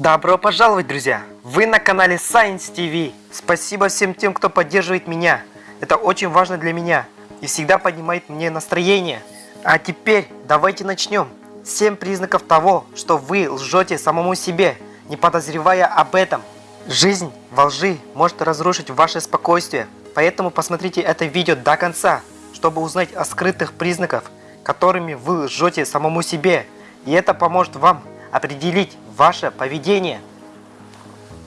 Добро пожаловать, друзья! Вы на канале Science TV. Спасибо всем тем, кто поддерживает меня. Это очень важно для меня и всегда поднимает мне настроение. А теперь давайте начнем. 7 признаков того, что вы лжете самому себе, не подозревая об этом. Жизнь во лжи может разрушить ваше спокойствие, поэтому посмотрите это видео до конца, чтобы узнать о скрытых признаках, которыми вы лжете самому себе, и это поможет вам определить ваше поведение.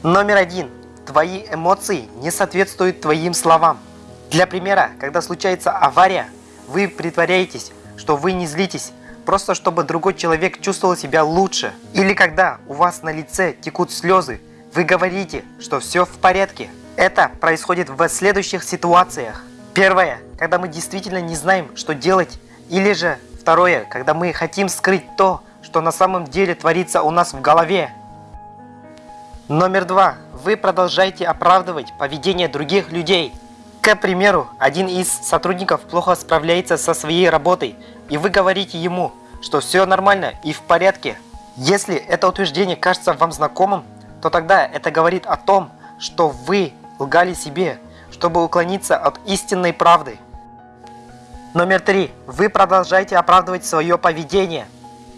Номер один. Твои эмоции не соответствуют твоим словам. Для примера, когда случается авария, вы притворяетесь, что вы не злитесь, просто чтобы другой человек чувствовал себя лучше. Или когда у вас на лице текут слезы, вы говорите, что все в порядке. Это происходит в следующих ситуациях. Первое, когда мы действительно не знаем, что делать. Или же второе, когда мы хотим скрыть то, что на самом деле творится у нас в голове. Номер два. Вы продолжаете оправдывать поведение других людей. К примеру, один из сотрудников плохо справляется со своей работой, и вы говорите ему, что все нормально и в порядке. Если это утверждение кажется вам знакомым, то тогда это говорит о том, что вы лгали себе, чтобы уклониться от истинной правды. Номер три. Вы продолжаете оправдывать свое поведение.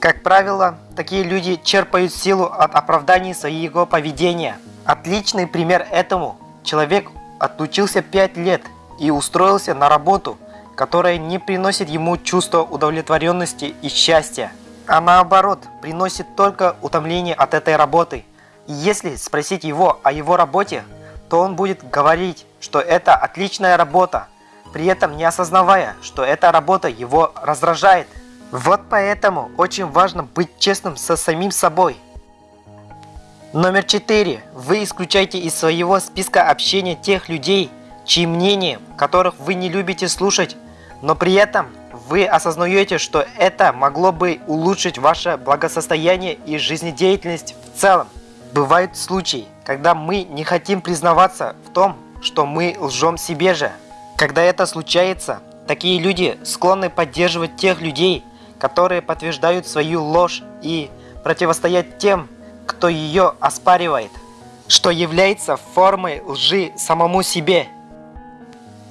Как правило, такие люди черпают силу от оправданий своего поведения. Отличный пример этому. Человек отучился 5 лет и устроился на работу, которая не приносит ему чувство удовлетворенности и счастья, а наоборот, приносит только утомление от этой работы. И если спросить его о его работе, то он будет говорить, что это отличная работа, при этом не осознавая, что эта работа его раздражает. Вот поэтому очень важно быть честным со самим собой. Номер 4. Вы исключаете из своего списка общения тех людей, чьи мнения, которых вы не любите слушать, но при этом вы осознаете, что это могло бы улучшить ваше благосостояние и жизнедеятельность в целом. Бывают случаи, когда мы не хотим признаваться в том, что мы лжем себе же. Когда это случается, такие люди склонны поддерживать тех людей, которые подтверждают свою ложь и противостоять тем, кто ее оспаривает, что является формой лжи самому себе.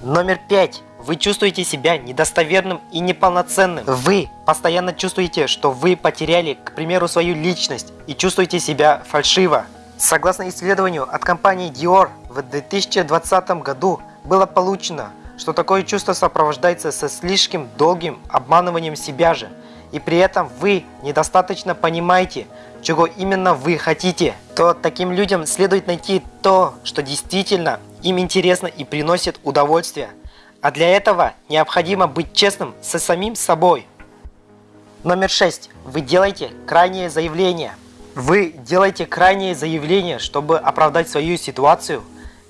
Номер пять. Вы чувствуете себя недостоверным и неполноценным. Вы постоянно чувствуете, что вы потеряли, к примеру, свою личность и чувствуете себя фальшиво. Согласно исследованию от компании Dior, в 2020 году было получено, что такое чувство сопровождается со слишком долгим обманыванием себя же, и при этом вы недостаточно понимаете, чего именно вы хотите, то таким людям следует найти то, что действительно им интересно и приносит удовольствие – а для этого необходимо быть честным со самим собой. Номер 6. Вы делаете крайнее заявление. Вы делаете крайнее заявление, чтобы оправдать свою ситуацию.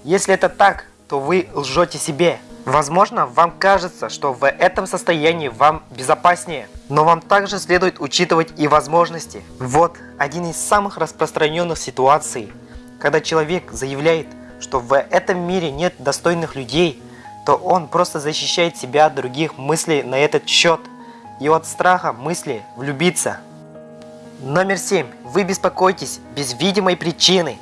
Если это так, то вы лжете себе. Возможно, вам кажется, что в этом состоянии вам безопаснее, но вам также следует учитывать и возможности. Вот один из самых распространенных ситуаций, когда человек заявляет, что в этом мире нет достойных людей – то он просто защищает себя от других мыслей на этот счет и от страха мысли влюбиться. Номер 7. Вы беспокоитесь без видимой причины.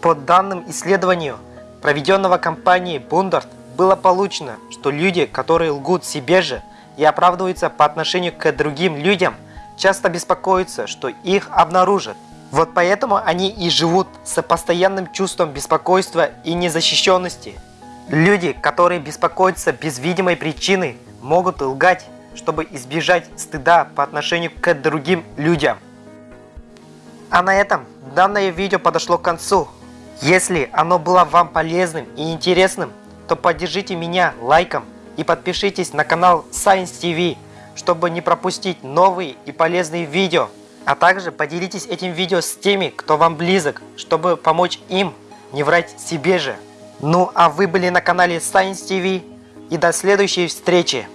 По данным исследованию, проведенного компанией Бундерт, было получено, что люди, которые лгут себе же и оправдываются по отношению к другим людям, часто беспокоятся, что их обнаружат. Вот поэтому они и живут с постоянным чувством беспокойства и незащищенности. Люди, которые беспокоятся без видимой причины, могут лгать, чтобы избежать стыда по отношению к другим людям. А на этом данное видео подошло к концу. Если оно было вам полезным и интересным, то поддержите меня лайком и подпишитесь на канал Science TV, чтобы не пропустить новые и полезные видео. А также поделитесь этим видео с теми, кто вам близок, чтобы помочь им не врать себе же. Ну а вы были на канале Science TV и до следующей встречи.